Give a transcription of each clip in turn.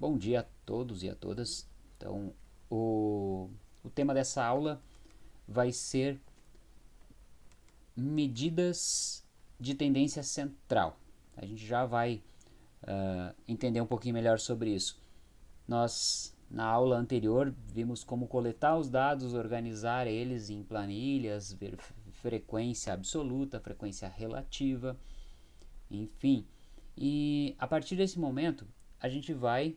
Bom dia a todos e a todas. Então, o, o tema dessa aula vai ser medidas de tendência central. A gente já vai uh, entender um pouquinho melhor sobre isso. Nós, na aula anterior, vimos como coletar os dados, organizar eles em planilhas, ver frequência absoluta, frequência relativa, enfim. E a partir desse momento, a gente vai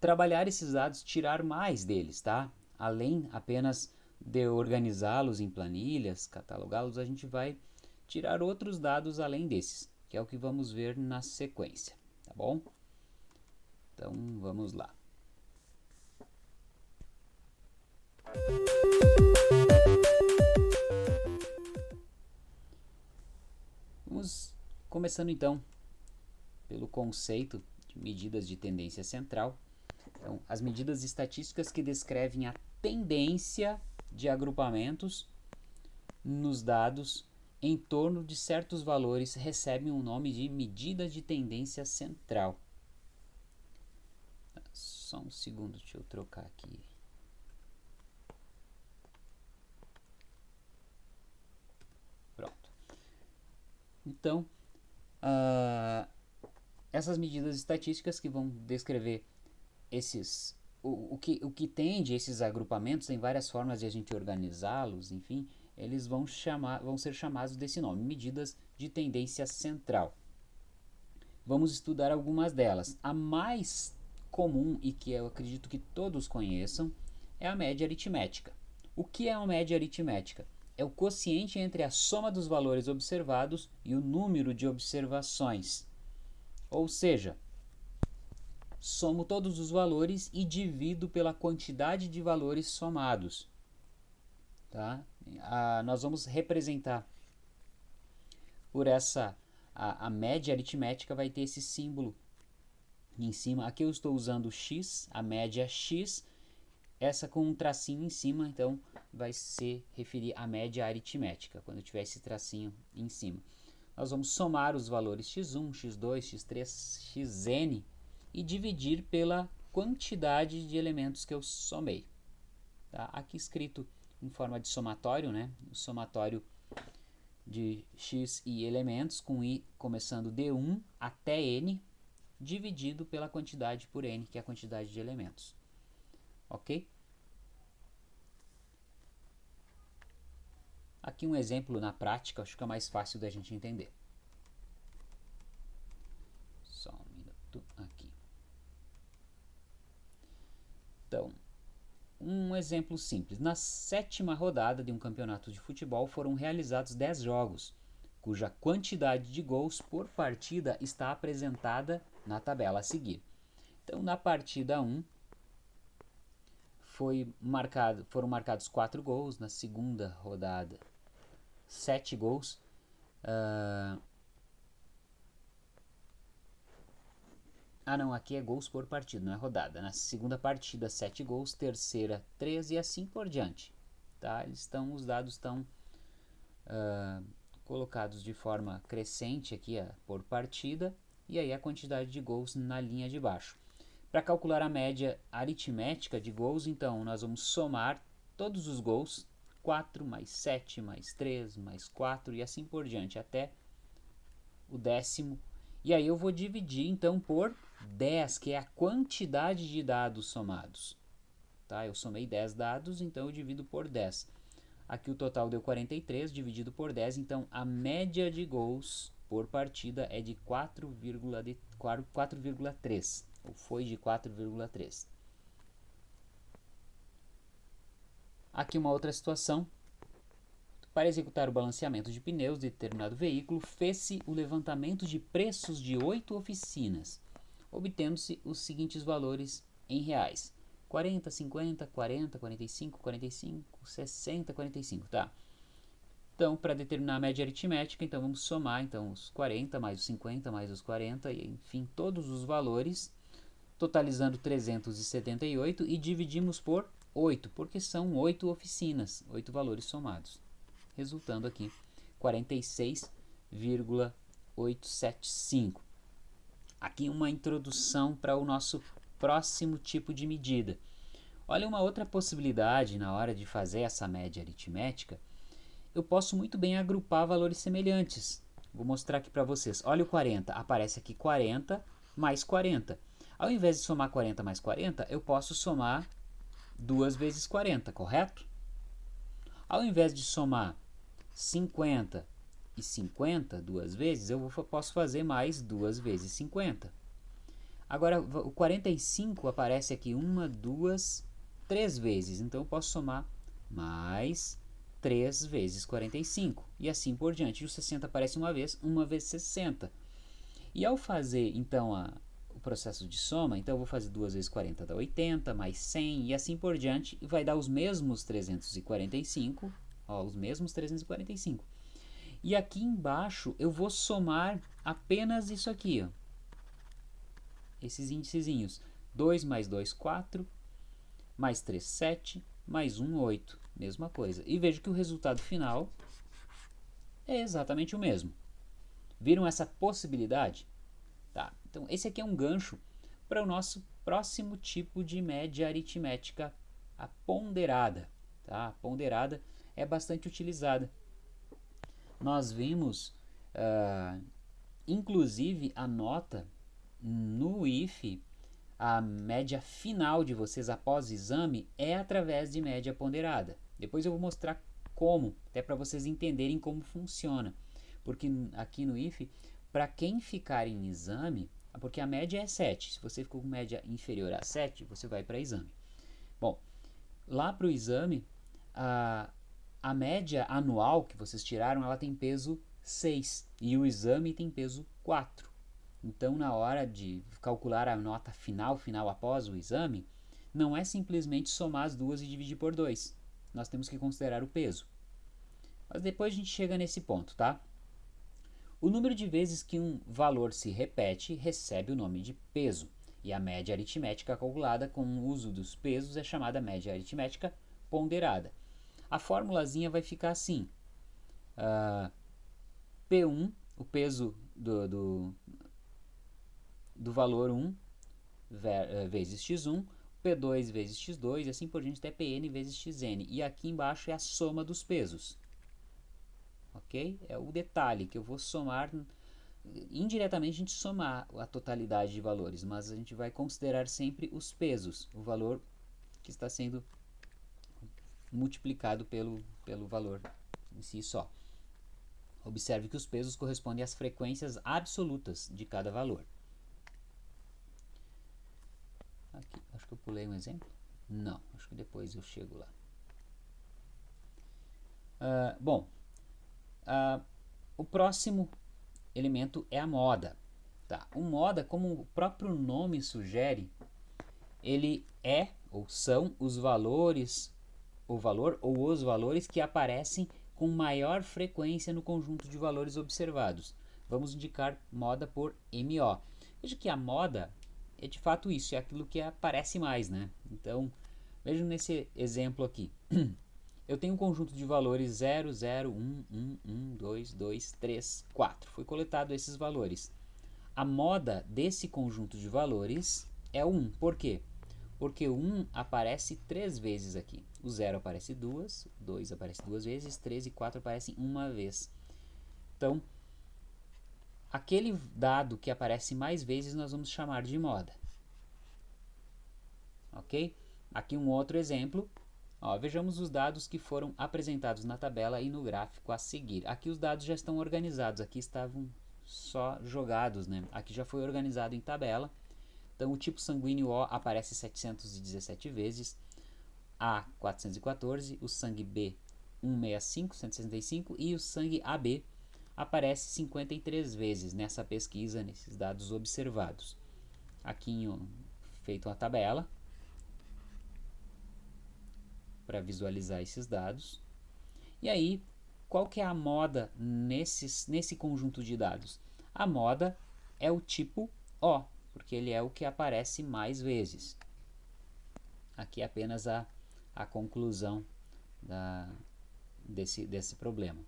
trabalhar esses dados, tirar mais deles, tá? Além apenas de organizá-los em planilhas, catalogá-los, a gente vai tirar outros dados além desses, que é o que vamos ver na sequência, tá bom? Então, vamos lá. Vamos começando então pelo conceito medidas de tendência central. Então, as medidas estatísticas que descrevem a tendência de agrupamentos nos dados em torno de certos valores recebem o nome de medida de tendência central. Só um segundo, deixa eu trocar aqui. Pronto. Então, uh, essas medidas estatísticas que vão descrever esses o, o, que, o que tende esses agrupamentos, tem várias formas de a gente organizá-los, enfim, eles vão, chamar, vão ser chamados desse nome, medidas de tendência central. Vamos estudar algumas delas. A mais comum e que eu acredito que todos conheçam é a média aritmética. O que é uma média aritmética? É o quociente entre a soma dos valores observados e o número de observações. Ou seja, somo todos os valores e divido pela quantidade de valores somados. Tá? Ah, nós vamos representar por essa, a, a média aritmética vai ter esse símbolo em cima. Aqui eu estou usando x, a média x, essa com um tracinho em cima, então vai se referir à média aritmética, quando tiver esse tracinho em cima nós vamos somar os valores x1, x2, x3, xn e dividir pela quantidade de elementos que eu somei. Tá? Aqui escrito em forma de somatório, né? o somatório de x e elementos, com i começando de 1 até n, dividido pela quantidade por n, que é a quantidade de elementos. Ok? Aqui um exemplo na prática, acho que é mais fácil da gente entender. Só um minuto aqui. Então, um exemplo simples. Na sétima rodada de um campeonato de futebol foram realizados 10 jogos, cuja quantidade de gols por partida está apresentada na tabela a seguir. Então, na partida 1, foi marcado, foram marcados 4 gols, na segunda rodada 7 gols. Uh... Ah não, aqui é gols por partida, não é rodada. Na segunda partida, 7 gols, terceira, 3 e assim por diante. Tá? Eles estão, os dados estão uh, colocados de forma crescente aqui uh, por partida e aí a quantidade de gols na linha de baixo. Para calcular a média aritmética de gols, então, nós vamos somar todos os gols 4 mais 7 mais 3 mais 4 e assim por diante até o décimo. E aí eu vou dividir então por 10, que é a quantidade de dados somados. Tá? Eu somei 10 dados, então eu divido por 10. Aqui o total deu 43, dividido por 10, então a média de gols por partida é de 4,3, ou foi de 4,3. Aqui uma outra situação. Para executar o balanceamento de pneus de determinado veículo, fez-se o levantamento de preços de oito oficinas, obtendo-se os seguintes valores em reais. 40, 50, 40, 45, 45, 60, 45, tá? Então, para determinar a média aritmética, então vamos somar então os 40 mais os 50 mais os 40, e, enfim, todos os valores, totalizando 378 e dividimos por 8, porque são 8 oficinas, 8 valores somados, resultando aqui 46,875. Aqui uma introdução para o nosso próximo tipo de medida. Olha uma outra possibilidade na hora de fazer essa média aritmética. Eu posso muito bem agrupar valores semelhantes. Vou mostrar aqui para vocês. Olha o 40. Aparece aqui 40 mais 40. Ao invés de somar 40 mais 40, eu posso somar 2 vezes 40, correto? Ao invés de somar 50 e 50 duas vezes, eu posso fazer mais 2 vezes 50. Agora, o 45 aparece aqui uma, duas, três vezes. Então, eu posso somar mais 3 vezes 45. E assim por diante. E o 60 aparece uma vez, uma vezes 60. E ao fazer, então, a, processo de soma, então eu vou fazer 2 vezes 40 dá 80, mais 100 e assim por diante. E vai dar os mesmos 345. Ó, os mesmos 345. E aqui embaixo eu vou somar apenas isso aqui, ó. Esses índicezinhos. 2 mais 2, 4 mais 3, 7, mais 1, 8. Mesma coisa. E vejo que o resultado final é exatamente o mesmo. Viram essa possibilidade? Então, esse aqui é um gancho para o nosso próximo tipo de média aritmética, a ponderada. Tá? A ponderada é bastante utilizada. Nós vimos, uh, inclusive, a nota no IFE a média final de vocês após o exame é através de média ponderada. Depois eu vou mostrar como, até para vocês entenderem como funciona. Porque aqui no IFE, para quem ficar em exame, porque a média é 7, se você ficou com média inferior a 7, você vai para exame. Bom, lá para o exame, a, a média anual que vocês tiraram, ela tem peso 6 e o exame tem peso 4. Então, na hora de calcular a nota final, final após o exame, não é simplesmente somar as duas e dividir por 2. Nós temos que considerar o peso. Mas depois a gente chega nesse ponto, tá? O número de vezes que um valor se repete recebe o nome de peso. E a média aritmética calculada com o uso dos pesos é chamada média aritmética ponderada. A formulazinha vai ficar assim. Uh, P1, o peso do, do, do valor 1 eh, vezes x1, P2 vezes x2 e assim por diante até Pn vezes xn. E aqui embaixo é a soma dos pesos. Ok? É o detalhe que eu vou somar, indiretamente a gente somar a totalidade de valores, mas a gente vai considerar sempre os pesos, o valor que está sendo multiplicado pelo, pelo valor em si só. Observe que os pesos correspondem às frequências absolutas de cada valor. Aqui, acho que eu pulei um exemplo. Não, acho que depois eu chego lá. Uh, bom, uh, o próximo elemento é a moda. Tá? O moda, como o próprio nome sugere, ele é ou são os valores, o valor ou os valores que aparecem com maior frequência no conjunto de valores observados. Vamos indicar moda por MO. Veja que a moda é de fato isso, é aquilo que aparece mais, né? Então, vejam nesse exemplo aqui. Eu tenho um conjunto de valores 0, 0, 1, 1, 1, 2, 2, 3, 4. Foi coletado esses valores. A moda desse conjunto de valores é o 1. Por quê? Porque o 1 aparece três vezes aqui. O 0 aparece duas, 2 aparece duas vezes, 3 e 4 aparecem uma vez. Então, Aquele dado que aparece mais vezes nós vamos chamar de moda. Ok? Aqui um outro exemplo. Ó, vejamos os dados que foram apresentados na tabela e no gráfico a seguir. Aqui os dados já estão organizados, aqui estavam só jogados, né? Aqui já foi organizado em tabela. Então o tipo sanguíneo O aparece 717 vezes, A 414, o sangue B 165, 165 e o sangue AB aparece 53 vezes nessa pesquisa, nesses dados observados. Aqui feito uma tabela para visualizar esses dados. E aí, qual que é a moda nesses, nesse conjunto de dados? A moda é o tipo O, porque ele é o que aparece mais vezes. Aqui é apenas a, a conclusão da, desse, desse problema.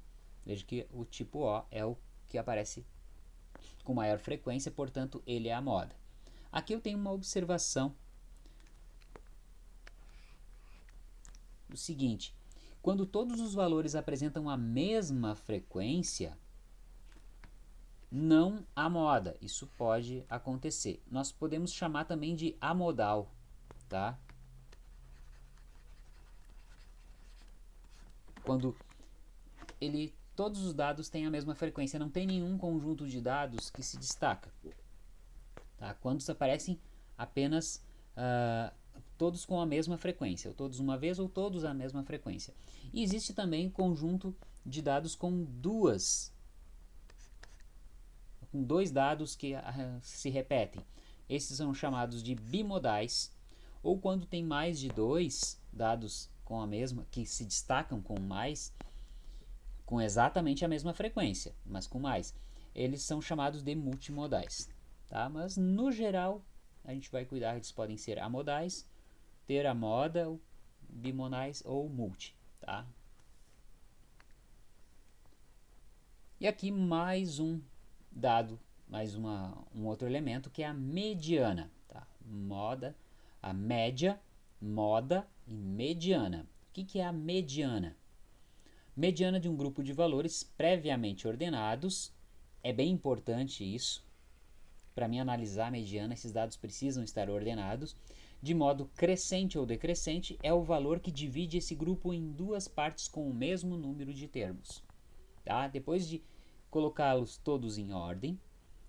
Veja que o tipo O é o que aparece com maior frequência, portanto, ele é a moda. Aqui eu tenho uma observação. O seguinte, quando todos os valores apresentam a mesma frequência, não há moda. Isso pode acontecer. Nós podemos chamar também de amodal, tá? Quando ele todos os dados têm a mesma frequência, não tem nenhum conjunto de dados que se destaca. Tá? Quando aparecem apenas uh, todos com a mesma frequência, ou todos uma vez ou todos a mesma frequência. E existe também conjunto de dados com duas, com dois dados que uh, se repetem. Esses são chamados de bimodais, ou quando tem mais de dois dados com a mesma, que se destacam com mais, com exatamente a mesma frequência, mas com mais. Eles são chamados de multimodais, tá? Mas no geral, a gente vai cuidar, eles podem ser amodais, a moda, bimonais ou multi, tá? E aqui mais um dado, mais uma, um outro elemento que é a mediana, tá? Moda, a média, moda e mediana. O que, que é a mediana? mediana de um grupo de valores previamente ordenados. É bem importante isso. Para mim analisar a mediana, esses dados precisam estar ordenados. De modo crescente ou decrescente, é o valor que divide esse grupo em duas partes com o mesmo número de termos. Tá? Depois de colocá-los todos em ordem,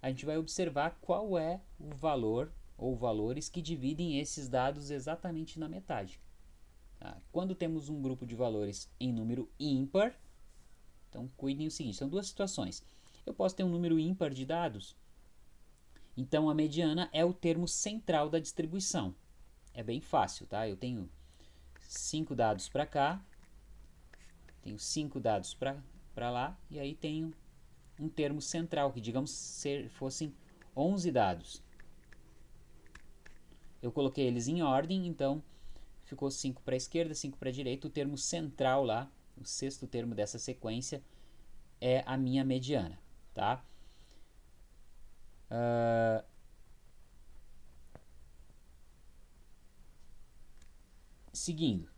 a gente vai observar qual é o valor ou valores que dividem esses dados exatamente na metade. Tá? Quando temos um grupo de valores em número ímpar, então cuidem o seguinte, são duas situações. Eu posso ter um número ímpar de dados, então a mediana é o termo central da distribuição. É bem fácil, tá? Eu tenho 5 dados para cá, tenho 5 dados para lá, e aí tenho um termo central, que digamos ser, fossem 11 dados. Eu coloquei eles em ordem, então ficou 5 para a esquerda, 5 para a direita. O termo central lá, o sexto termo dessa sequência, é a minha mediana. Tá? Uh, seguindo.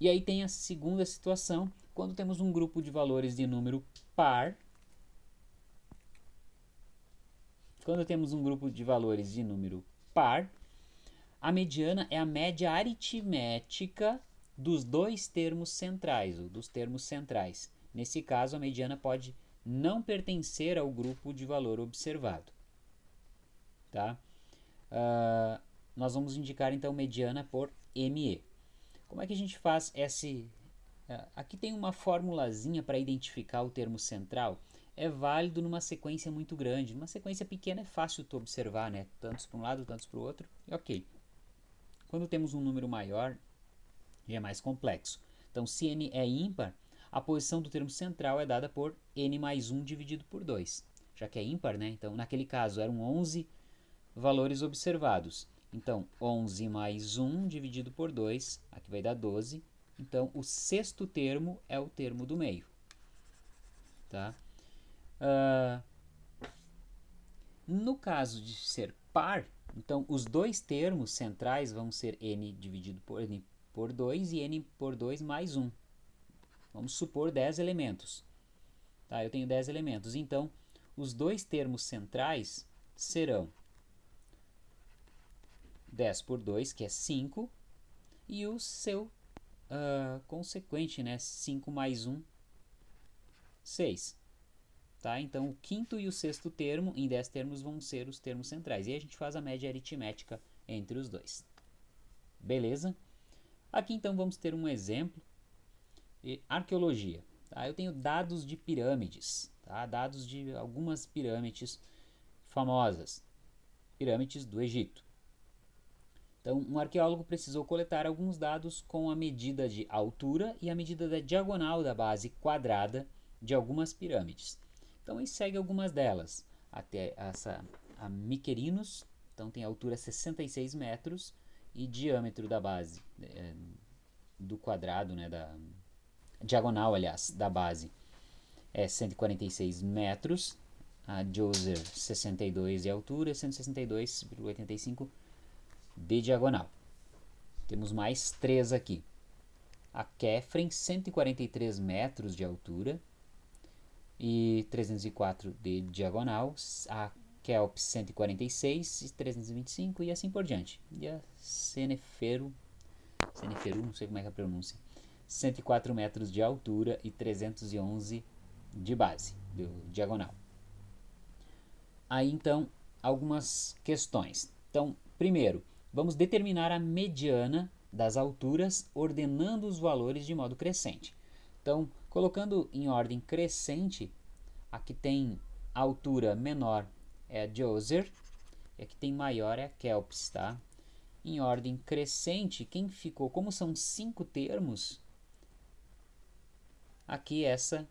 E aí tem a segunda situação, quando temos um grupo de valores de número par. Quando temos um grupo de valores de número par, a mediana é a média aritmética dos dois termos centrais, ou dos termos centrais. Nesse caso, a mediana pode não pertencer ao grupo de valor observado. Tá? Uh, nós vamos indicar então mediana por ME. Como é que a gente faz esse... Uh, aqui tem uma formulazinha para identificar o termo central. É válido numa sequência muito grande. Numa sequência pequena é fácil tu observar, né? Tantos para um lado, tantos para o outro. E ok. Quando temos um número maior, já é mais complexo. Então, se n é ímpar, a posição do termo central é dada por n mais 1 dividido por 2. Já que é ímpar, né? Então, naquele caso, eram 11 valores observados. Então, 11 mais 1 dividido por 2, aqui vai dar 12. Então, o sexto termo é o termo do meio. Tá? Uh, no caso de ser par, então, os dois termos centrais vão ser n dividido por n por 2 e n por 2 mais 1. Vamos supor 10 elementos. Tá, eu tenho 10 elementos. Então, os dois termos centrais serão 10 por 2, que é 5, e o seu uh, consequente, né, 5 mais 1, 6. Tá? Então, o quinto e o sexto termo, em 10 termos, vão ser os termos centrais. E a gente faz a média aritmética entre os dois. Beleza? Aqui, então, vamos ter um exemplo de arqueologia. Tá? Eu tenho dados de pirâmides, tá? dados de algumas pirâmides famosas, pirâmides do Egito. Então, um arqueólogo precisou coletar alguns dados com a medida de altura e a medida da diagonal da base quadrada de algumas pirâmides. Então, ele segue algumas delas. Até essa, a Miquerinos, então tem altura 66 metros e diâmetro da base, é, do quadrado, né, da diagonal, aliás, da base é 146 metros, a Joser 62 de altura, 162,85 de diagonal. Temos mais três aqui. A Kefren, 143 metros de altura e 304 de diagonal. A Kelp, 146 e 325 e assim por diante. E a Cenefero, Ceneferu, não sei como é que é a pronúncia, 104 metros de altura e 311 de base, do diagonal. Aí então, algumas questões. Então, primeiro, vamos determinar a mediana das alturas ordenando os valores de modo crescente. Então, colocando em ordem crescente, aqui tem a altura menor é a Djoser, e aqui tem maior é a Kelps, tá? Em ordem crescente, quem ficou, como são cinco termos, aqui essa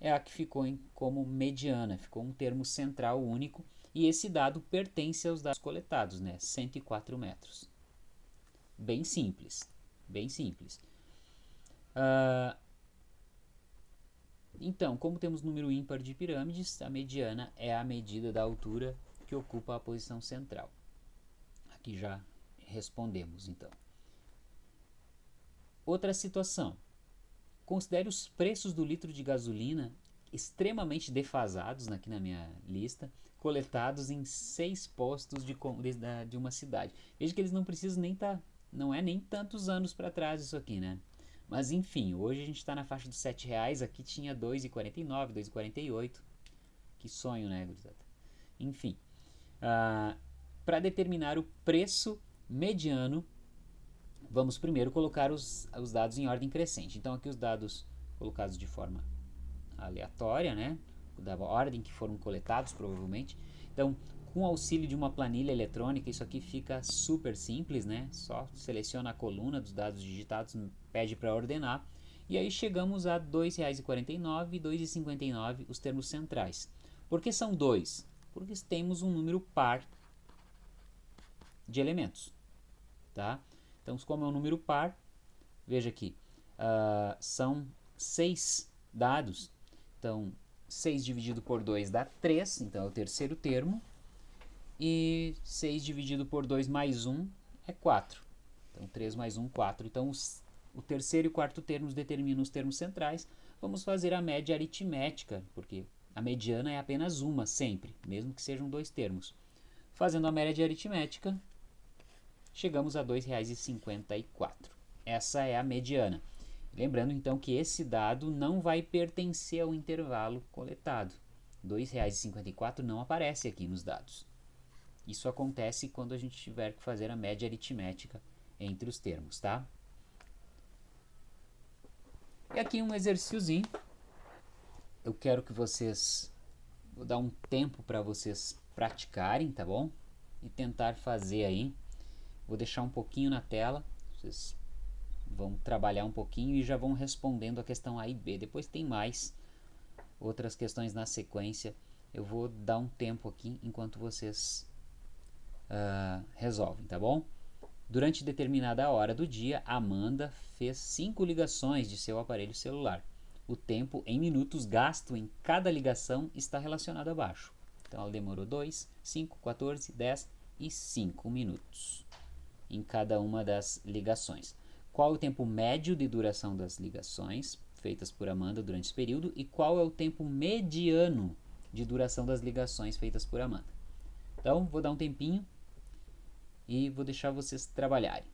é a que ficou em, como mediana, ficou um termo central único, e esse dado pertence aos dados coletados, né? 104 metros. Bem simples, bem simples. Uh, então, como temos número ímpar de pirâmides, a mediana é a medida da altura que ocupa a posição central. Aqui já respondemos, então. Outra situação. Considere os preços do litro de gasolina extremamente defasados aqui na minha lista, coletados em seis postos de, de, de uma cidade. Veja que eles não precisam nem estar, tá, não é nem tantos anos para trás isso aqui, né? Mas enfim, hoje a gente está na faixa dos R$ reais, aqui tinha 2,49, 2,48. Que sonho, né, gurizada? Enfim, uh, ah, para determinar o preço mediano vamos primeiro colocar os, os dados em ordem crescente. Então aqui os dados colocados de forma aleatória, né? Da ordem que foram coletados, provavelmente. Então, com o auxílio de uma planilha eletrônica, isso aqui fica super simples, né? Só seleciona a coluna dos dados digitados, pede para ordenar. E aí chegamos a R$ 2,49 e R$ 2,59 os termos centrais. Por que são dois? Porque temos um número par de elementos, tá? Então, como é um número par, veja aqui, uh, são seis dados. Então, 6 dividido por 2 dá 3, então é o terceiro termo. E 6 dividido por 2 mais 1 é 4. Então, 3 mais 1, 4. Então, os, o terceiro e o quarto termos determinam os termos centrais. Vamos fazer a média aritmética, porque a mediana é apenas uma, sempre, mesmo que sejam dois termos. Fazendo a média aritmética, chegamos a R$ 2,54. Essa é a mediana. Lembrando então que esse dado não vai pertencer ao intervalo coletado. R$ 2,54 não aparece aqui nos dados. Isso acontece quando a gente tiver que fazer a média aritmética entre os termos, tá? E aqui um exercíciozinho. Eu quero que vocês vou dar um tempo para vocês praticarem, tá bom? E tentar fazer aí Vou deixar um pouquinho na tela, vocês vão trabalhar um pouquinho e já vão respondendo a questão A e B. Depois tem mais outras questões na sequência. Eu vou dar um tempo aqui enquanto vocês uh, resolvem, tá bom? Durante determinada hora do dia, Amanda fez cinco ligações de seu aparelho celular. O tempo em minutos gasto em cada ligação está relacionado abaixo. Então ela demorou 2, 5, 14, 10 e 5 minutos em cada uma das ligações. Qual o tempo médio de duração das ligações feitas por Amanda durante esse período e qual é o tempo mediano de duração das ligações feitas por Amanda. Então, vou dar um tempinho e vou deixar vocês trabalharem.